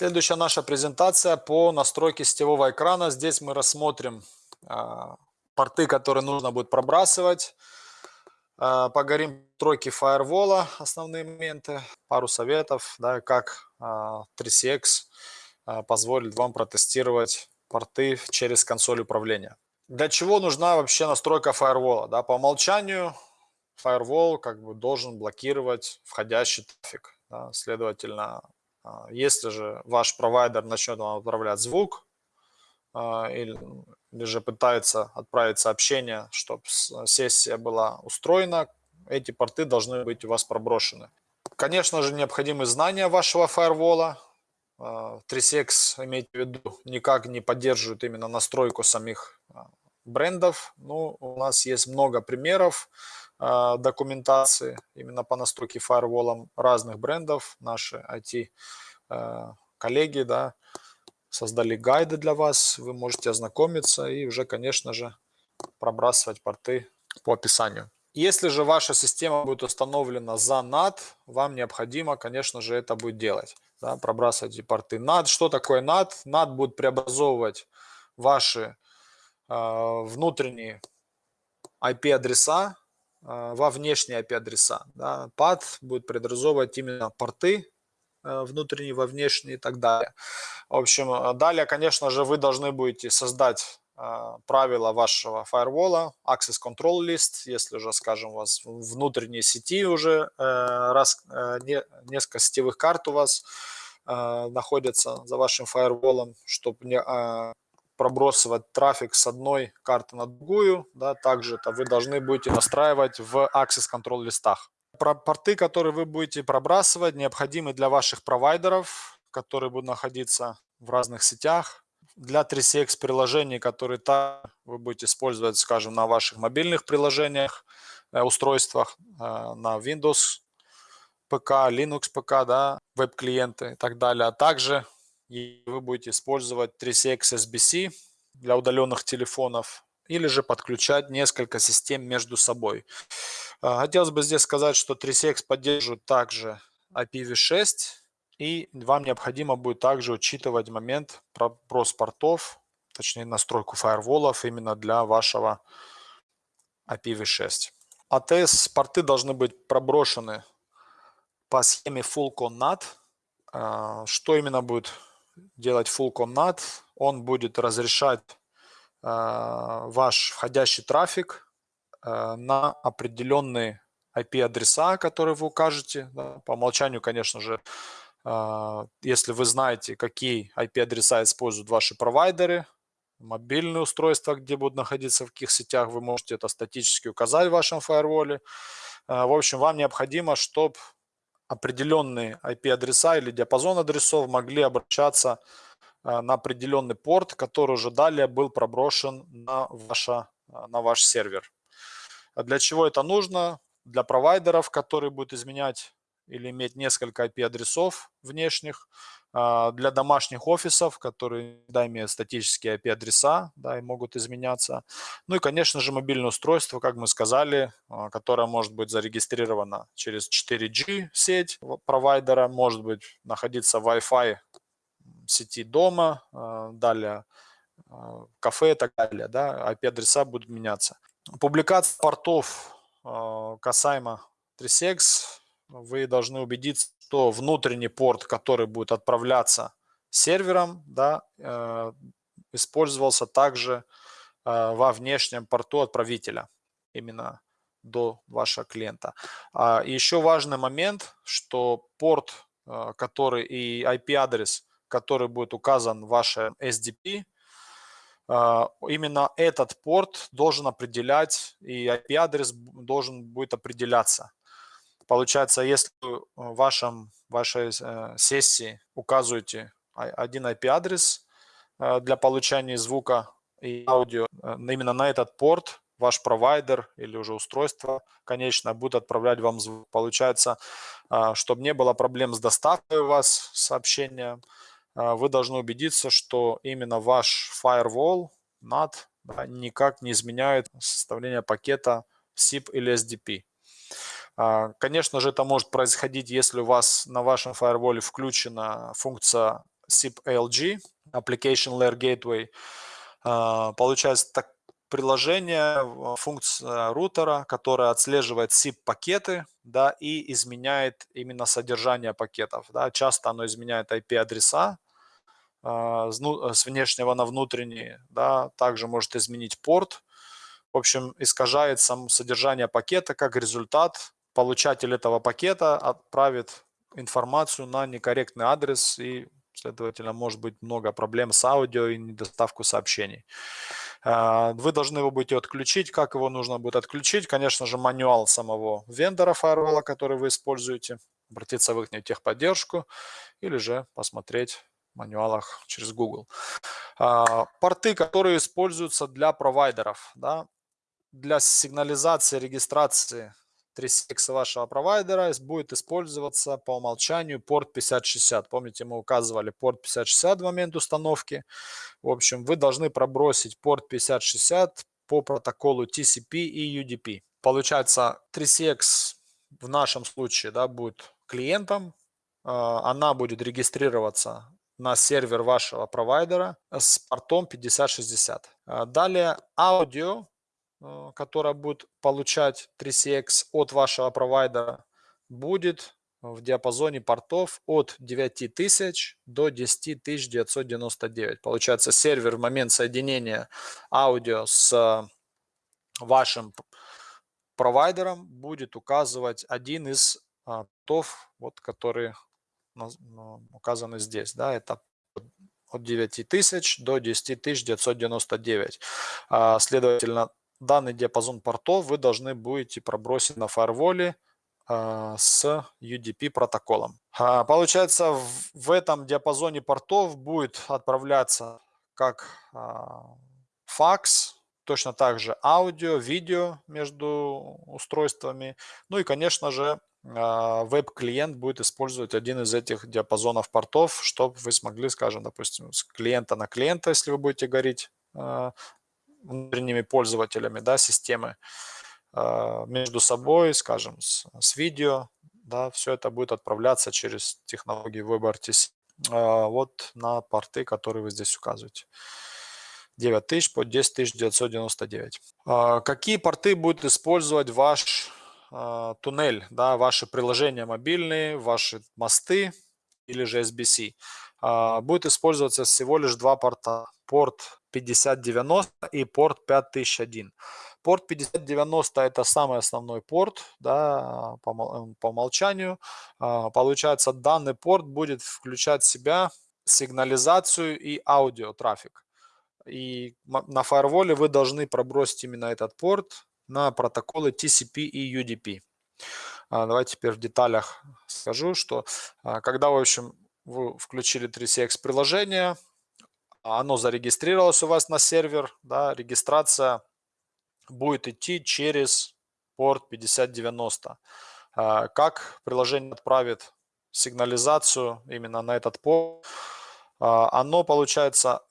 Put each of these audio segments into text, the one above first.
Следующая наша презентация по настройке сетевого экрана. Здесь мы рассмотрим а, порты, которые нужно будет пробрасывать. А, поговорим о тройке фаервола, основные моменты, пару советов, да, как а, 3CX а, позволит вам протестировать порты через консоль управления. Для чего нужна вообще настройка фаервола? Да, по умолчанию фаервол как бы должен блокировать входящий трафик. Да, следовательно, если же ваш провайдер начнет вам отправлять звук а, или, или же пытается отправить сообщение, чтобы сессия была устроена, эти порты должны быть у вас проброшены. Конечно же, необходимы знания вашего фаервола. 3CX, а, имейте в виду, никак не поддерживает именно настройку самих брендов. Ну, у нас есть много примеров документации именно по настройке фаерволом разных брендов. Наши IT-коллеги э, да, создали гайды для вас, вы можете ознакомиться и уже, конечно же, пробрасывать порты по описанию. Если же ваша система будет установлена за NAT, вам необходимо, конечно же, это будет делать. Да, пробрасывать порты NAT. Что такое NAT? NAT будет преобразовывать ваши а, внутренние IP-адреса во внешние IP-адреса. Да. PAD будет преобразовывать именно порты а, внутренние во внешние и так далее. В общем, далее, конечно же, вы должны будете создать правила вашего фаервола, Access Control List, если уже, скажем, у вас внутренние сети уже, э, раз, э, несколько сетевых карт у вас э, находятся за вашим фаерволом, чтобы не пробросывать трафик с одной карты на другую. Да, также это вы должны будете настраивать в Access Control листах. Порты, которые вы будете пробрасывать, необходимы для ваших провайдеров, которые будут находиться в разных сетях. Для 3CX приложений, которые та вы будете использовать, скажем, на ваших мобильных приложениях, э, устройствах, э, на Windows ПК, Linux ПК, да, веб-клиенты и так далее. А также вы будете использовать 3CX SBC для удаленных телефонов или же подключать несколько систем между собой. А, хотелось бы здесь сказать, что 3CX поддерживает также IPv6, и вам необходимо будет также учитывать момент про портов, точнее настройку фаерволов именно для вашего IPv6. ATS порты должны быть проброшены по схеме Full ConNAT. А, что именно будет делать full comnat, он будет разрешать э, ваш входящий трафик э, на определенные IP-адреса, которые вы укажете. Да, по умолчанию, конечно же, э, если вы знаете, какие IP-адреса используют ваши провайдеры, мобильные устройства, где будут находиться, в каких сетях, вы можете это статически указать в вашем фаерволе. В общем, вам необходимо, чтобы определенные IP-адреса или диапазон адресов могли обращаться э, на определенный порт, который уже далее был проброшен на, ваше, э, на ваш сервер. Для чего это нужно? Для провайдеров, которые будут изменять или иметь несколько IP-адресов внешних, а, для домашних офисов, которые да, имеют статические IP-адреса да, и могут изменяться. Ну и, конечно же, мобильное устройство, как мы сказали, а, которое может быть зарегистрировано через 4G сеть провайдера, может быть находиться в Wi-Fi сети дома, а, далее кафе и так далее. Да, IP-адреса будут меняться. Публикация портов касаемо 3CX вы должны убедиться, что внутренний порт, который будет отправляться сервером, да, э, использовался также э, во внешнем порту отправителя, именно до вашего клиента. А еще важный момент, что порт, э, который и IP-адрес, который будет указан в вашем SDP, именно этот порт должен определять, и IP-адрес должен будет определяться. Получается, если в вашем, вашей э, сессии указываете один IP-адрес э, для получения звука и аудио э, именно на этот порт, ваш провайдер или уже устройство, конечно, будет отправлять вам звук. Получается, чтобы не было проблем с доставкой у вас сообщения, вы должны убедиться, что именно ваш firewall, NAT, да, никак не изменяет составление пакета SIP или SDP. А, конечно же, это может происходить, если у вас на вашем фаерволе включена функция SIP ALG, Application Layer Gateway. А, получается так, приложение, функция рутера, которая отслеживает SIP-пакеты да, и изменяет именно содержание пакетов. Да. Часто оно изменяет IP-адреса а, с внешнего на внутренний, да, также может изменить порт. В общем, искажает сам содержание пакета, как результат получатель этого пакета отправит информацию на некорректный адрес и, следовательно, может быть много проблем с аудио и недоставку сообщений. А, вы должны его будете отключить. Как его нужно будет отключить? Конечно же, мануал самого вендора фаервола, который вы используете. Обратиться в их техподдержку или же посмотреть в мануалах через Google. А, порты, которые используются для провайдеров. Да? Для сигнализации, регистрации 3CX вашего провайдера будет использоваться по умолчанию порт 5060. Помните, мы указывали порт 5060 в момент установки. В общем, вы должны пробросить порт 5060 по протоколу TCP и UDP. Получается, 3CX в нашем случае да, будет клиентом. А, она будет регистрироваться на сервер вашего провайдера с портом 5060. А, далее аудио которая будет получать 3CX от вашего провайдера, будет в диапазоне портов от 9000 до 10999. Получается, сервер в момент соединения аудио с вашим провайдером будет указывать один из а, портов, вот, которые ну, указаны здесь. Да, это от 9000 до 10999. А, следовательно, данный диапазон портов вы должны будете пробросить на фаерволе а, с UDP протоколом. А, получается, в этом диапазоне портов будет отправляться как а, факс, точно так же аудио, видео между устройствами. Ну и, конечно же, веб-клиент будет использовать один из этих диапазонов портов, чтобы вы смогли, скажем, допустим, с клиента на клиента, если вы будете говорить внутренними пользователями да, системы а, между собой, скажем, с, с видео. Да, все это будет отправляться через технологии WebRTC а, вот на порты, которые вы здесь указываете. 9000 по 10999. А, какие порты будет использовать ваш туннель, да, ваши приложения мобильные, ваши мосты или же SBC? Будет использоваться всего лишь два порта. Порт 5090 и порт 5001. Порт 5090 это самый основной порт да, по, по умолчанию. А, получается, данный порт будет включать в себя сигнализацию и аудиотрафик. И на фаерволе вы должны пробросить именно этот порт на протоколы TCP и UDP. А, давайте теперь в деталях скажу, что а, когда, в общем, вы включили 3CX приложение, оно зарегистрировалось у вас на сервер, да, регистрация будет идти через порт 5090. А, как приложение отправит сигнализацию именно на этот порт? А, оно, получается,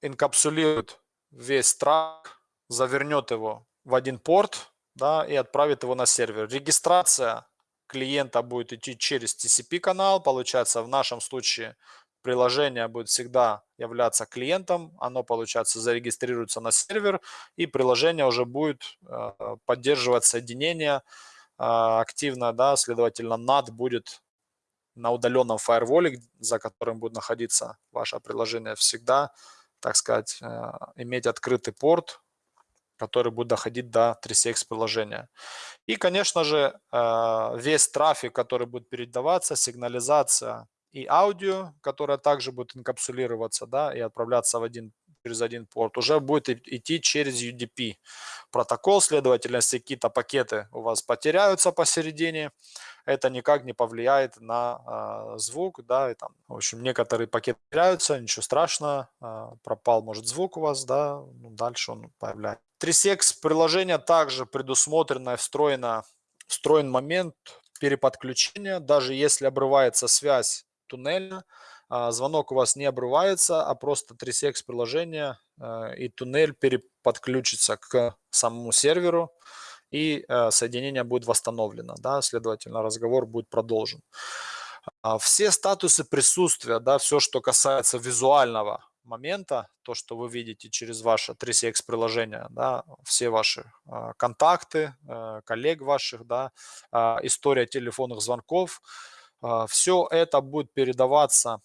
инкапсулирует весь трак, завернет его в один порт да, и отправит его на сервер. Регистрация клиента будет идти через TCP канал, получается в нашем случае приложение будет всегда являться клиентом, оно, получается, зарегистрируется на сервер, и приложение уже будет э, поддерживать соединение э, активно, да, следовательно, NAT будет на удаленном фаерволе, за которым будет находиться ваше приложение всегда, так сказать, э, иметь открытый порт, который будет доходить до 3CX приложения. И, конечно же, весь трафик, который будет передаваться, сигнализация, и аудио, которое также будет инкапсулироваться да, и отправляться в один, через один порт, уже будет идти через UDP протокол. Следовательно, если какие-то пакеты у вас потеряются посередине, это никак не повлияет на э, звук. Да, и там, в общем, некоторые пакеты теряются, ничего страшного, э, пропал, может, звук у вас, да, ну, дальше он появляется. 3CX приложение также предусмотрено и встроено, встроен момент переподключения, даже если обрывается связь туннеля. А, звонок у вас не обрывается, а просто 3CX приложение а, и туннель переподключится к самому серверу и а, соединение будет восстановлено. Да, следовательно, разговор будет продолжен. А все статусы присутствия, да, все, что касается визуального момента, то, что вы видите через ваше 3CX приложение, да, все ваши э, контакты, э, коллег ваших, да, э, история телефонных звонков, э, все это будет передаваться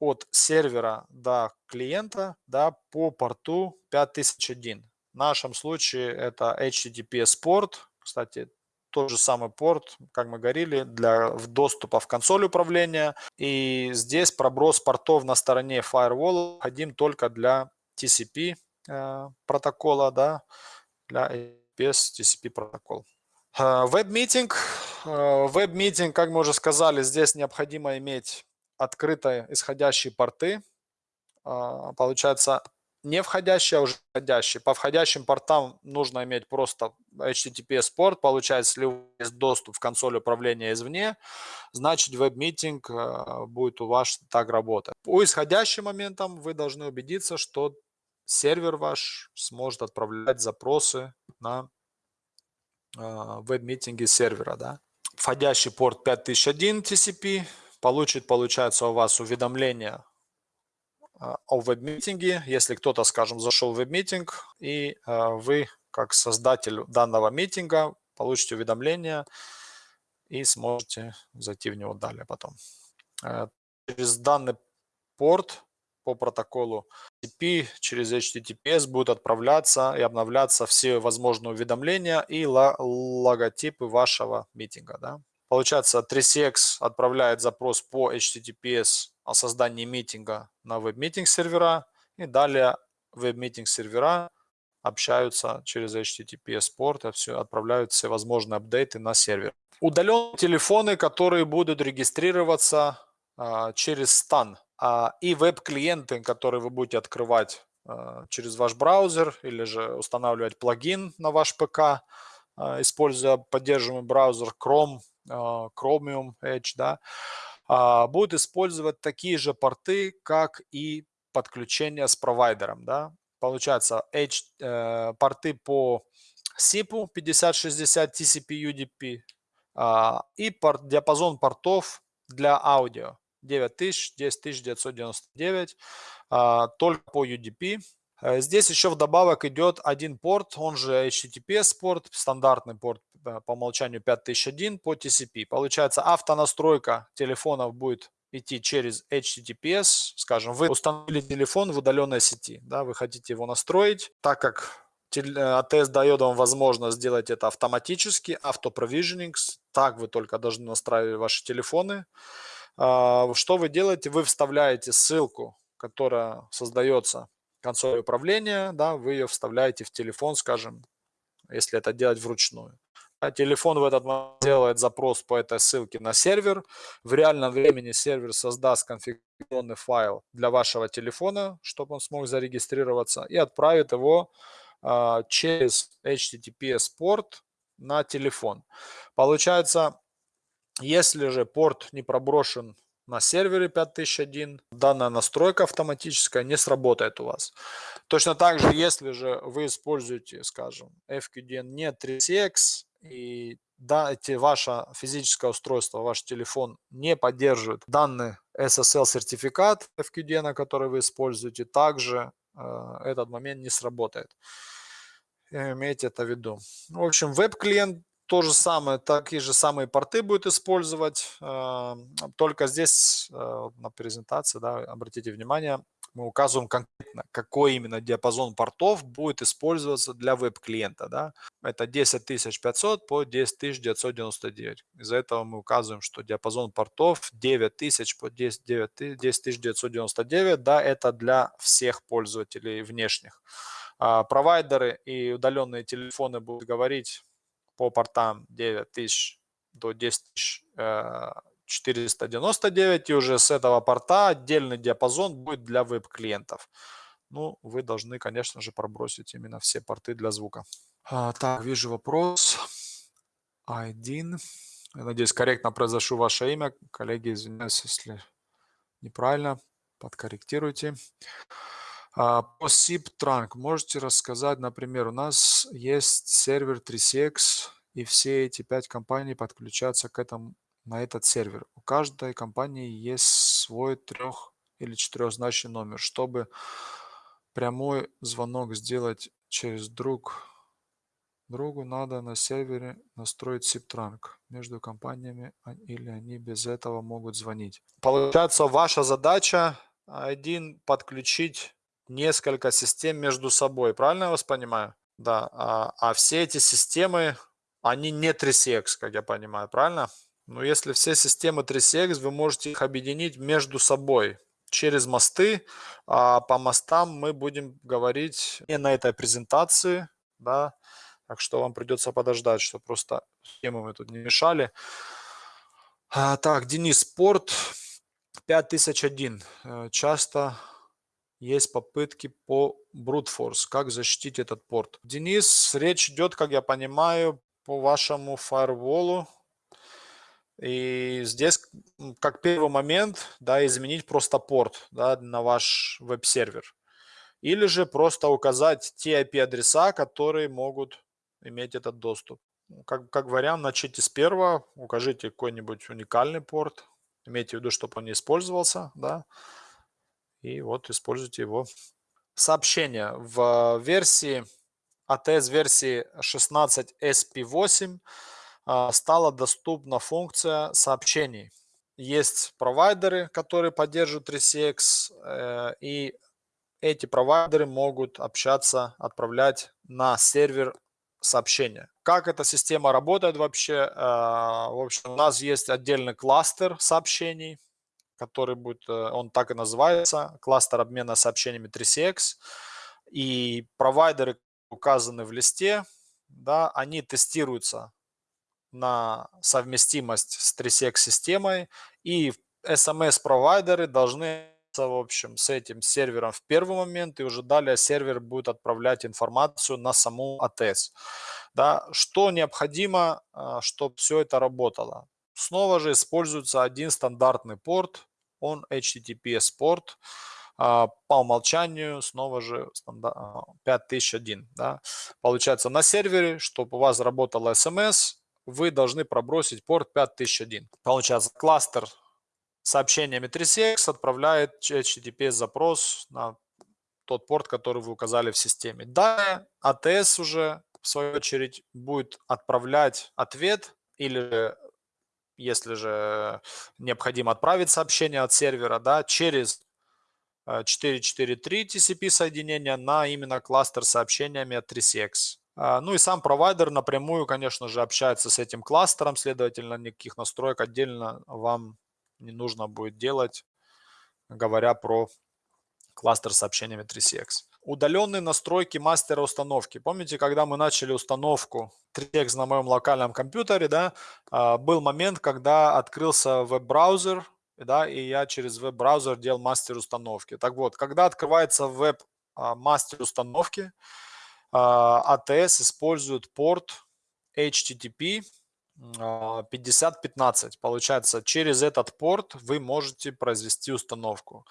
от сервера до клиента да, по порту 5001. В нашем случае это HTTPS порт, кстати, тот же самый порт, как мы говорили, для доступа в консоль управления. И здесь проброс портов на стороне firewall необходим только для TCP э, протокола, да, для APS TCP протокол. Web meeting. Э, web meeting, как мы уже сказали, здесь необходимо иметь открытые исходящие порты. А, получается, не входящие, а уже входящие. По входящим портам нужно иметь просто HTTPS порт. Получается, если у вас есть доступ в консоль управления извне, значит web meeting а, будет у вас так работать. По исходящим моментам вы должны убедиться, что сервер ваш сможет отправлять запросы на веб-митинги сервера. Да? Входящий порт 5001 TCP, получит, получается, у вас уведомление а, о веб-митинге, если кто-то, скажем, зашел в веб-митинг, и а, вы, как создатель данного митинга, получите уведомление и сможете зайти в него далее потом. Э, через данный порт по протоколу TCP через HTTPS будут отправляться и обновляться все возможные уведомления и логотипы вашего митинга. Да? Получается, 3CX отправляет запрос по HTTPS о создании митинга на веб-митинг сервера, и далее веб-митинг сервера общаются через HTTPS порт, и все, отправляют все возможные апдейты на сервер. Удаленные телефоны, которые будут регистрироваться а, через а, и веб-клиенты, которые вы будете открывать а, через ваш браузер или же устанавливать плагин на ваш ПК, а, используя поддерживаемый браузер Chrome а, Chromium Edge, да, а, будет использовать такие же порты, как и подключение с провайдером. Да. Получается, Edge, э, порты по SIP 5060 TCP UDP и диапазон портов для аудио 9000, 10999, э, только по UDP. Э, здесь еще вдобавок идет один порт, он же HTTPS порт, стандартный порт Э, по умолчанию 5001 по TCP. Получается, автонастройка телефонов будет идти через HTTPS. Скажем, вы установили телефон в удаленной сети, да, вы хотите его настроить, так как э, дает вам возможность сделать это автоматически, автопровиженинг, так вы только должны настраивать ваши телефоны. А, что вы делаете? Вы вставляете ссылку, которая создается консоль управления, да, вы ее вставляете в телефон, скажем, если это делать вручную. А телефон в этот момент делает запрос по этой ссылке на сервер. В реальном времени сервер создаст конфигурационный файл для вашего телефона, чтобы он смог зарегистрироваться, и отправит его э, через HTTPS порт на телефон. Получается, если же порт не проброшен на сервере 5001, данная настройка автоматическая не сработает у вас. Точно так же, если же вы используете, скажем, FQDN не 3CX, и да, эти, ваше физическое устройство, ваш телефон не поддерживает данный SSL-сертификат FQD, на который вы используете, также э, этот момент не сработает. Имейте это в виду. В общем, веб-клиент то же самое, такие же самые порты будет использовать, э, только здесь э, на презентации, да, обратите внимание, мы указываем конкретно, какой именно диапазон портов будет использоваться для веб-клиента. Да? Это 10500 по 10999. Из-за этого мы указываем, что диапазон портов 9000 по 10999, да, это для всех пользователей внешних. А провайдеры и удаленные телефоны будут говорить по портам 9000 до 10000 499, и уже с этого порта отдельный диапазон будет для веб-клиентов. Ну, вы должны, конечно же, пробросить именно все порты для звука. А, так, вижу вопрос. Я надеюсь, корректно произношу ваше имя. Коллеги, извиняюсь, если неправильно, подкорректируйте. А, по SIP Trunk можете рассказать, например, у нас есть сервер 3CX, и все эти пять компаний подключаются к этому на этот сервер. У каждой компании есть свой трех- или четырехзначный номер. Чтобы прямой звонок сделать через друг другу, надо на сервере настроить SIP-транк между компаниями, а, или они без этого могут звонить. Получается, ваша задача один подключить несколько систем между собой. Правильно я вас понимаю? Да. А, а все эти системы, они не 3CX, как я понимаю, правильно? Но если все системы 3CX, вы можете их объединить между собой через мосты. А по мостам мы будем говорить не на этой презентации, да, так что вам придется подождать, что просто схемы мы тут не мешали. А, так, Денис, спорт 5001. Э, часто есть попытки по force. Как защитить этот порт? Денис, речь идет, как я понимаю, по вашему фаерволу и здесь, как первый момент, да, изменить просто порт да, на ваш веб-сервер. Или же просто указать те IP-адреса, которые могут иметь этот доступ. Как, как вариант, начните с первого, укажите какой-нибудь уникальный порт, имейте в виду, чтобы он не использовался, да, и вот используйте его. Сообщение в версии ATS версии 16 SP8 а, стала доступна функция сообщений. Есть провайдеры, которые поддерживают 3CX, э, и эти провайдеры могут общаться, отправлять на сервер сообщения. Как эта система работает вообще? В общем, у нас есть отдельный кластер сообщений, который будет, э, он так и называется, кластер обмена сообщениями 3CX. И провайдеры указаны в листе, да, они тестируются на совместимость с 3SEC-системой, и SMS-провайдеры должны в общем, с этим сервером в первый момент, и уже далее сервер будет отправлять информацию на саму АТС. Да, что необходимо, а, чтобы все это работало? Снова же используется один стандартный порт, он HTTPS порт, а, по умолчанию снова же 5001. А, да. Получается на сервере, чтобы у вас работала SMS, вы должны пробросить порт 5001. Получается, кластер сообщениями 3CX отправляет HTTP запрос на тот порт, который вы указали в системе. Далее ATS уже, в свою очередь, будет отправлять ответ или если же необходимо отправить сообщение от сервера, да, через 443 TCP соединения на именно кластер сообщениями от 3CX. А, ну и сам провайдер напрямую, конечно же, общается с этим кластером, следовательно, никаких настроек отдельно вам не нужно будет делать, говоря про кластер сообщениями 3CX. Удаленные настройки мастера установки. Помните, когда мы начали установку 3CX на моем локальном компьютере, да, а, был момент, когда открылся веб-браузер, да, и я через веб-браузер делал мастер установки. Так вот, когда открывается веб-мастер а, установки, ATS а использует порт HTTP 5015. Получается, через этот порт вы можете произвести установку.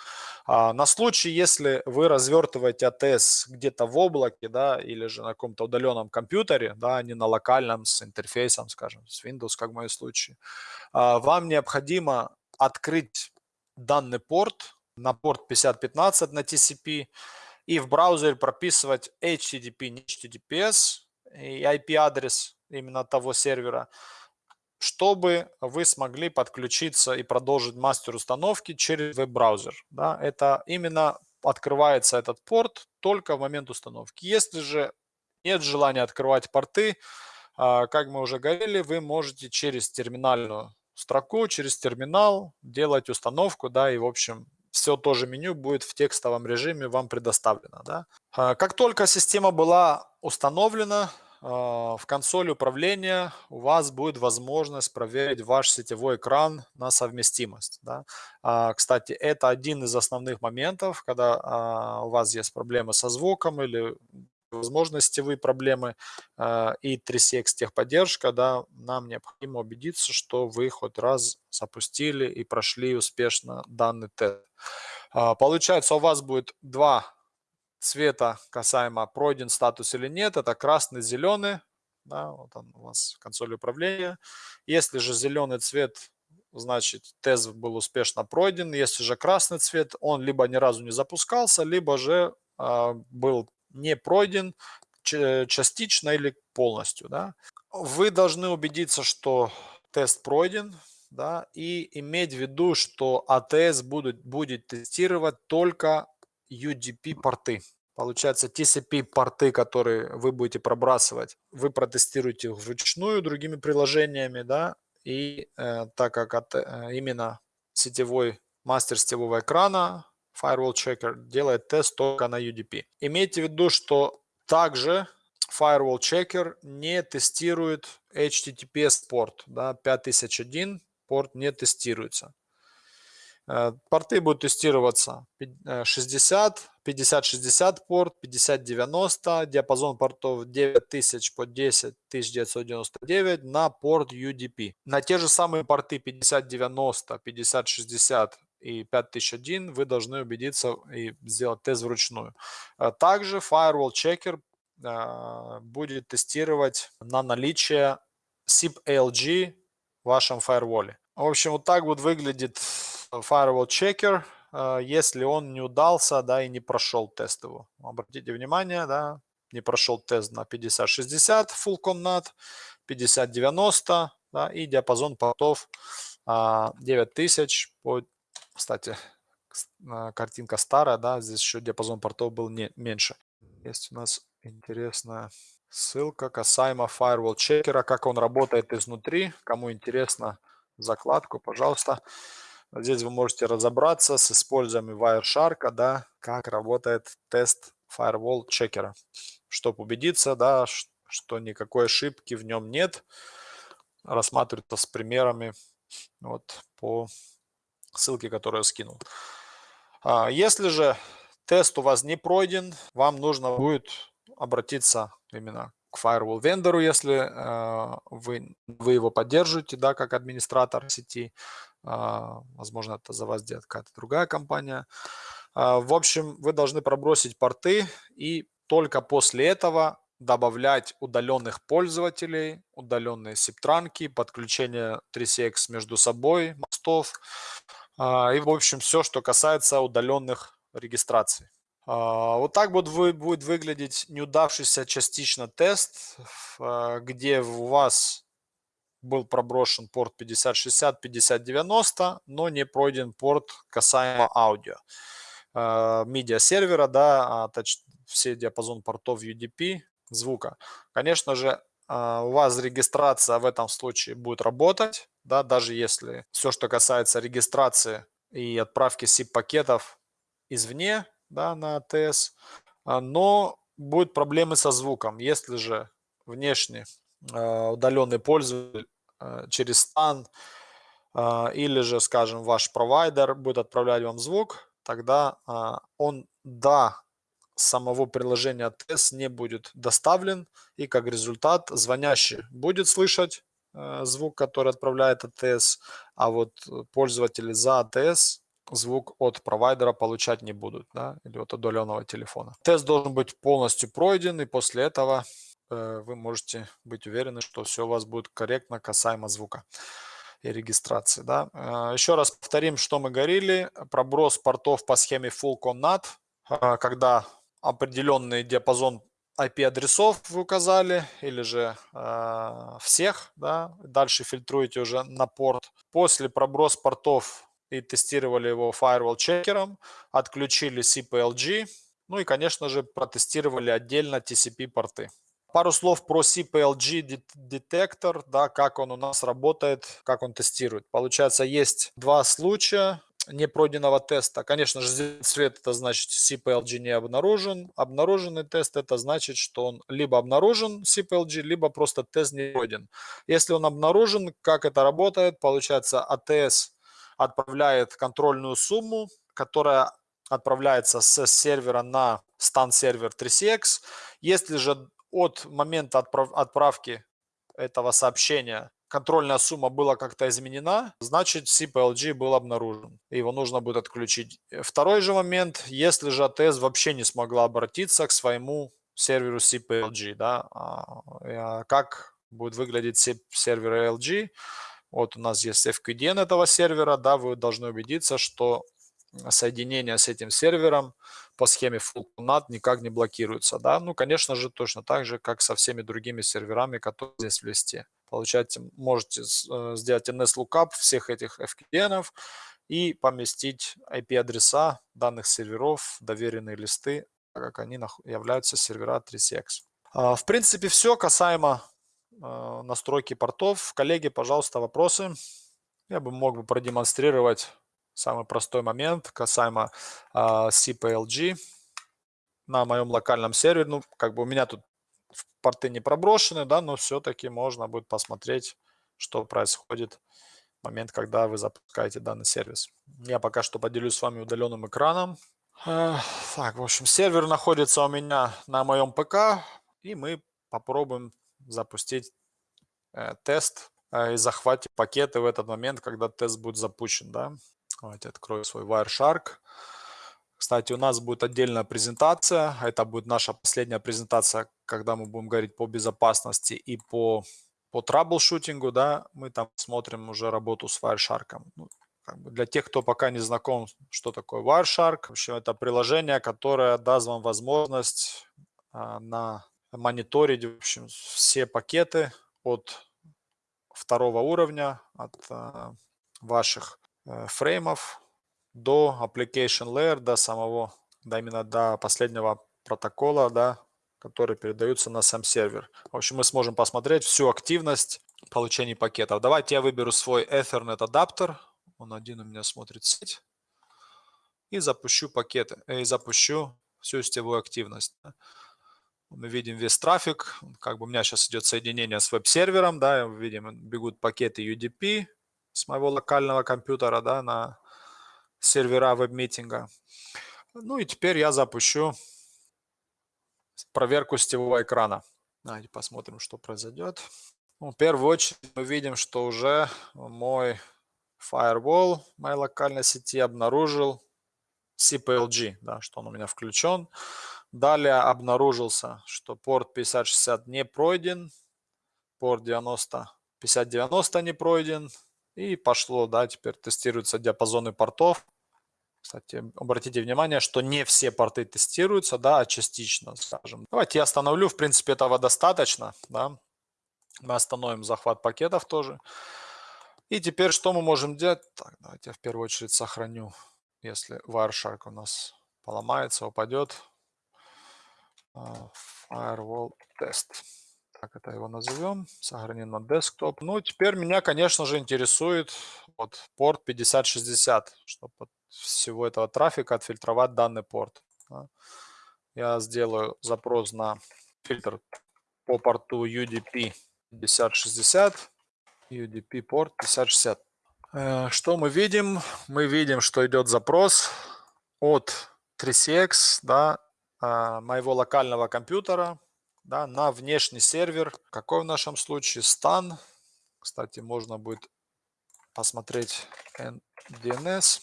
А, на случай, если вы развертываете ATS где-то в облаке, да, или же на каком-то удаленном компьютере, да, а не на локальном с интерфейсом, скажем, с Windows, как в моем случае, а, вам необходимо открыть данный порт на порт 5015 на TCP, и в браузере прописывать HTTP, не HTTPS и IP-адрес именно того сервера, чтобы вы смогли подключиться и продолжить мастер установки через веб-браузер. Да, это именно открывается этот порт только в момент установки. Если же нет желания открывать порты, а, как мы уже говорили, вы можете через терминальную строку, через терминал делать установку, да, и в общем все то же меню будет в текстовом режиме вам предоставлено. Да? А, как только система была установлена, в консоли управления у вас будет возможность проверить ваш сетевой экран на совместимость. Да? А, кстати, это один из основных моментов, когда у вас есть проблемы со звуком или возможно сетевые проблемы и 3CX техподдержка, да, нам необходимо убедиться, что вы хоть раз запустили и прошли успешно данный тест. А, получается, у вас будет два цвета касаемо пройден статус или нет. Это красный, зеленый. Да, вот он у вас консоль управления. Если же зеленый цвет значит тест был успешно пройден. Если же красный цвет, он либо ни разу не запускался, либо же э, был не пройден частично или полностью. Да. Вы должны убедиться, что тест пройден, да, и иметь в виду, что ATS будет, будет тестировать только UDP порты. Получается, TCP порты, которые вы будете пробрасывать, вы протестируете вручную другими приложениями, да, и э, так как от, э, именно сетевой мастер сетевого экрана Firewall Checker делает тест только на UDP. Имейте в виду, что также Firewall Checker не тестирует HTTPS порт, да, 5001 порт не тестируется. Э, порты будут тестироваться 60, 50-60 порт, 50-90, диапазон портов 9000 по 10999 на порт UDP. На те же самые порты 50-90, 50-60 и 5001 вы должны убедиться и сделать тест вручную. Э, также Firewall Checker э, будет тестировать на наличие SIP-ALG в вашем фаерволе. В общем, вот так вот выглядит firewall checker, э, если он не удался, да, и не прошел тест его. Обратите внимание, да, не прошел тест на 5060 full comnat, 5090, да, и диапазон портов 9000 по, кстати, э, картинка старая, да, здесь еще диапазон портов был не, меньше. Есть у нас интересная ссылка касаемо firewall checker, как он работает изнутри. Кому интересно закладку, пожалуйста. Здесь вы можете разобраться с использованием Wireshark, да, как работает тест firewall чекера, чтобы убедиться, да, что никакой ошибки в нем нет. Рассматривается с примерами вот по ссылке, которую я скинул. А, если же тест у вас не пройден, вам нужно будет обратиться именно к firewall вендору, если э, вы, вы его поддерживаете, да, как администратор сети. Э, возможно, это за вас делает какая-то другая компания. Э, в общем, вы должны пробросить порты и только после этого добавлять удаленных пользователей, удаленные септранки, подключение 3CX между собой, мостов и, в общем, все, что касается удаленных регистраций. А, вот так вот будет выглядеть неудавшийся частично тест, а, где у вас был проброшен порт 5060, 5090, но не пройден порт касаемо аудио. Медиа сервера, да, все диапазон портов UDP звука. Конечно же, а, у вас регистрация в этом случае будет работать, да, даже если все, что касается регистрации и отправки SIP-пакетов извне, да, на АТС, а, но будут проблемы со звуком. Если же внешне а, удаленный пользователь а, через стан или же, скажем, ваш провайдер будет отправлять вам звук, тогда он до самого приложения АТС не будет доставлен, и как результат звонящий будет слышать звук, который отправляет АТС, а вот пользователи за АТС звук от провайдера получать не будут, да, или от удаленного телефона. Тест должен быть полностью пройден, и после этого э, вы можете быть уверены, что все у вас будет корректно касаемо звука и регистрации. Да. Э, еще раз повторим, что мы говорили. Проброс портов по схеме Full ConNAT, э, когда определенный диапазон IP-адресов вы указали, или же э, всех, да, дальше фильтруете уже на порт. После проброс портов и тестировали его firewall чекером, отключили CPLG, ну и, конечно же, протестировали отдельно TCP порты. Пару слов про CPLG детектор, да, как он у нас работает, как он тестирует. Получается, есть два случая непройденного теста. Конечно же, цвет это значит CPLG не обнаружен. Обнаруженный тест это значит, что он либо обнаружен CPLG, либо просто тест не пройден. Если он обнаружен, как это работает? Получается, ATS отправляет контрольную сумму, которая отправляется с сервера на стан сервер 3CX. Если же от момента отправ отправки этого сообщения контрольная сумма была как-то изменена, значит CPLG был обнаружен. Его нужно будет отключить. Второй же момент, если же АТС вообще не смогла обратиться к своему серверу CPLG, да, а, а как будет выглядеть сервер LG, Вот у нас есть FQDN этого сервера, да, вы должны убедиться, что соединение с этим сервером по схеме FullNAT никак не блокируется, да. Ну, конечно же, точно так же, как со всеми другими серверами, которые здесь в листе. Получаете, можете э, сделать NS-lookup всех этих FQDN и поместить IP-адреса данных серверов, доверенные листы, так как они являются сервера 3CX. А, в принципе, все касаемо настройки портов. Коллеги, пожалуйста, вопросы. Я бы мог бы продемонстрировать самый простой момент касаемо а, CPLG на моем локальном сервере. Ну, как бы у меня тут порты не проброшены, да, но все-таки можно будет посмотреть, что происходит в момент, когда вы запускаете данный сервис. Я пока что поделюсь с вами удаленным экраном. Так, в общем, сервер находится у меня на моем ПК, и мы попробуем запустить э, тест э, и захватить пакеты в этот момент, когда тест будет запущен. Да? Давайте открою свой Wireshark. Кстати, у нас будет отдельная презентация. Это будет наша последняя презентация, когда мы будем говорить по безопасности и по, по траблшутингу. Да? Мы там смотрим уже работу с Wireshark. Ну, как бы для тех, кто пока не знаком, что такое Wireshark, в общем, это приложение, которое даст вам возможность а, на мониторить в общем, все пакеты от второго уровня, от э, ваших э, фреймов до application layer, до самого, да, именно до последнего протокола, да, который передаются на сам сервер. В общем, мы сможем посмотреть всю активность получения пакетов. Давайте я выберу свой Ethernet адаптер. Он один у меня смотрит сеть. И запущу пакеты, и запущу всю сетевую активность мы видим весь трафик, как бы у меня сейчас идет соединение с веб-сервером, да, видим, бегут пакеты UDP с моего локального компьютера, да, на сервера веб-митинга. Ну и теперь я запущу проверку сетевого экрана. Давайте посмотрим, что произойдет. Ну, в первую очередь мы видим, что уже мой firewall моей локальной сети обнаружил CPLG, да, что он у меня включен. Далее обнаружился, что порт 5060 не пройден, порт 90, 5090 не пройден. И пошло, да, теперь тестируются диапазоны портов. Кстати, обратите внимание, что не все порты тестируются, да, а частично, скажем. Давайте я остановлю, в принципе, этого достаточно, да. Мы остановим захват пакетов тоже. И теперь что мы можем делать? Так, давайте я в первую очередь сохраню, если Wireshark у нас поломается, упадет. А, firewall test. Так это его назовем. Сохраним на десктоп. Ну, теперь меня, конечно же, интересует вот порт 5060, чтобы от всего этого трафика отфильтровать данный порт. Я сделаю запрос на фильтр по порту UDP 5060. UDP порт 5060. Э, что мы видим? Мы видим, что идет запрос от 3CX, да, моего локального компьютера да, на внешний сервер. Какой в нашем случае? Stan. Кстати, можно будет посмотреть DNS.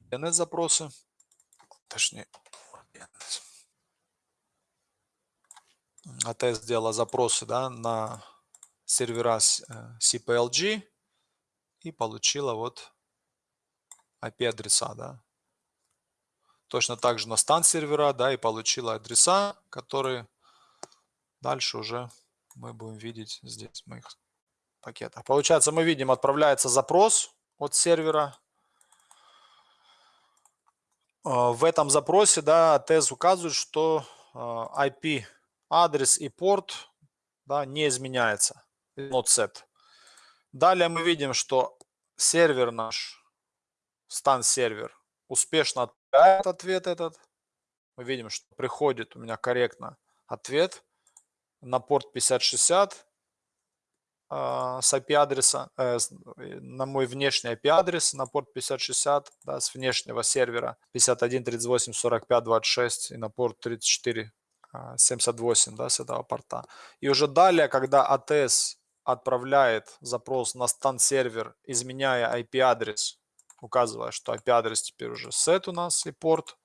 DNS запросы. Точнее, DNS. АТС сделала запросы да, на сервера CPLG э, и получила вот IP-адреса. Да точно так же на стан сервера, да, и получила адреса, которые дальше уже мы будем видеть здесь в моих пакетах. Получается, мы видим, отправляется запрос от сервера. А, в этом запросе, да, АТС указывает, что IP а, адрес и порт, да, не изменяется. Not set. Далее мы видим, что сервер наш, стан сервер, успешно ответ этот. Мы видим, что приходит у меня корректно ответ на порт 5060 э, а, с IP-адреса, э, на мой внешний IP-адрес на порт 5060 да, с внешнего сервера 51.38.45.26 и на порт 34 78 да, с этого порта. И уже далее, когда АТС отправляет запрос на стан сервер, изменяя IP-адрес указывая, что IP-адрес теперь уже set у нас и порт,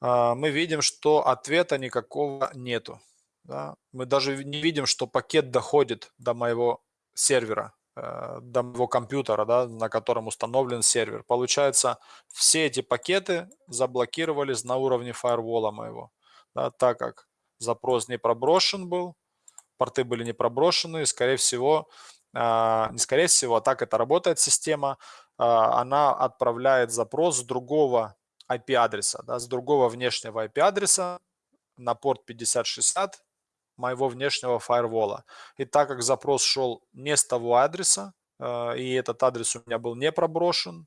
а, мы видим, что ответа никакого нету. Да? Мы даже не видим, что пакет доходит до моего сервера. э, до моего компьютера, да, на котором установлен сервер. Получается, все эти пакеты заблокировались на уровне фаервола моего, да, так как запрос не проброшен был, порты были не проброшены, и, скорее всего, э, не скорее всего, а так это работает система, она отправляет запрос с другого IP-адреса, да, с другого внешнего IP-адреса на порт 5060 моего внешнего фаервола. И так как запрос шел не с того адреса, э, и этот адрес у меня был не проброшен,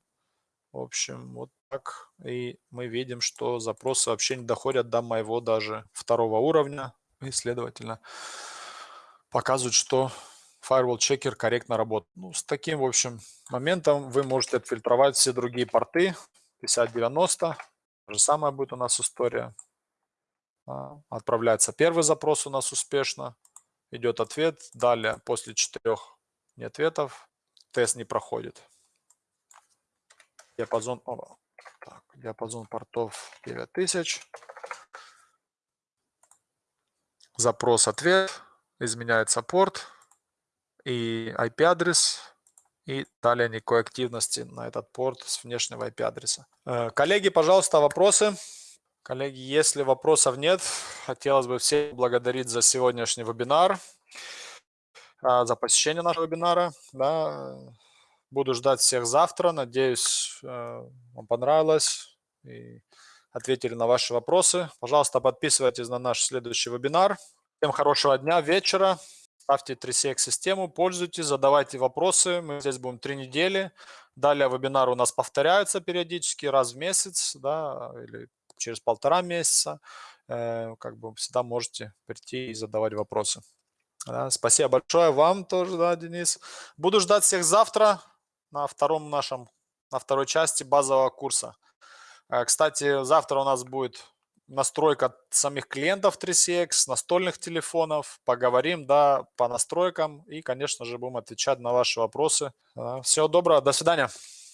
в общем, вот так. И мы видим, что запросы вообще не доходят до моего даже второго уровня. И, следовательно, показывают, что Firewall Checker корректно работает. Ну, с таким, в общем, моментом вы можете отфильтровать все другие порты. 5090. То же самое будет у нас история. А, отправляется первый запрос у нас успешно. Идет ответ. Далее, после четырех не ответов, тест не проходит. Диапазон, о, так, диапазон портов 9000. Запрос-ответ. Изменяется порт и IP-адрес. И далее никакой активности на этот порт с внешнего IP-адреса. Э, коллеги, пожалуйста, вопросы? Коллеги, если вопросов нет, хотелось бы всех благодарить за сегодняшний вебинар, а, за посещение нашего вебинара. Да. Буду ждать всех завтра. Надеюсь, э, вам понравилось и ответили на ваши вопросы. Пожалуйста, подписывайтесь на наш следующий вебинар. Всем хорошего дня, вечера. Ставьте 3CX систему, пользуйтесь, задавайте вопросы. Мы здесь будем три недели. Далее вебинары у нас повторяются периодически, раз в месяц, да, или через полтора месяца, э, как бы всегда можете прийти и задавать вопросы. Да, спасибо большое вам тоже, да, Денис. Буду ждать всех завтра на втором нашем, на второй части базового курса. Э, кстати, завтра у нас будет настройка самих клиентов 3CX, настольных телефонов. Поговорим, да, по настройкам и, конечно же, будем отвечать на ваши вопросы. Всего доброго, до свидания.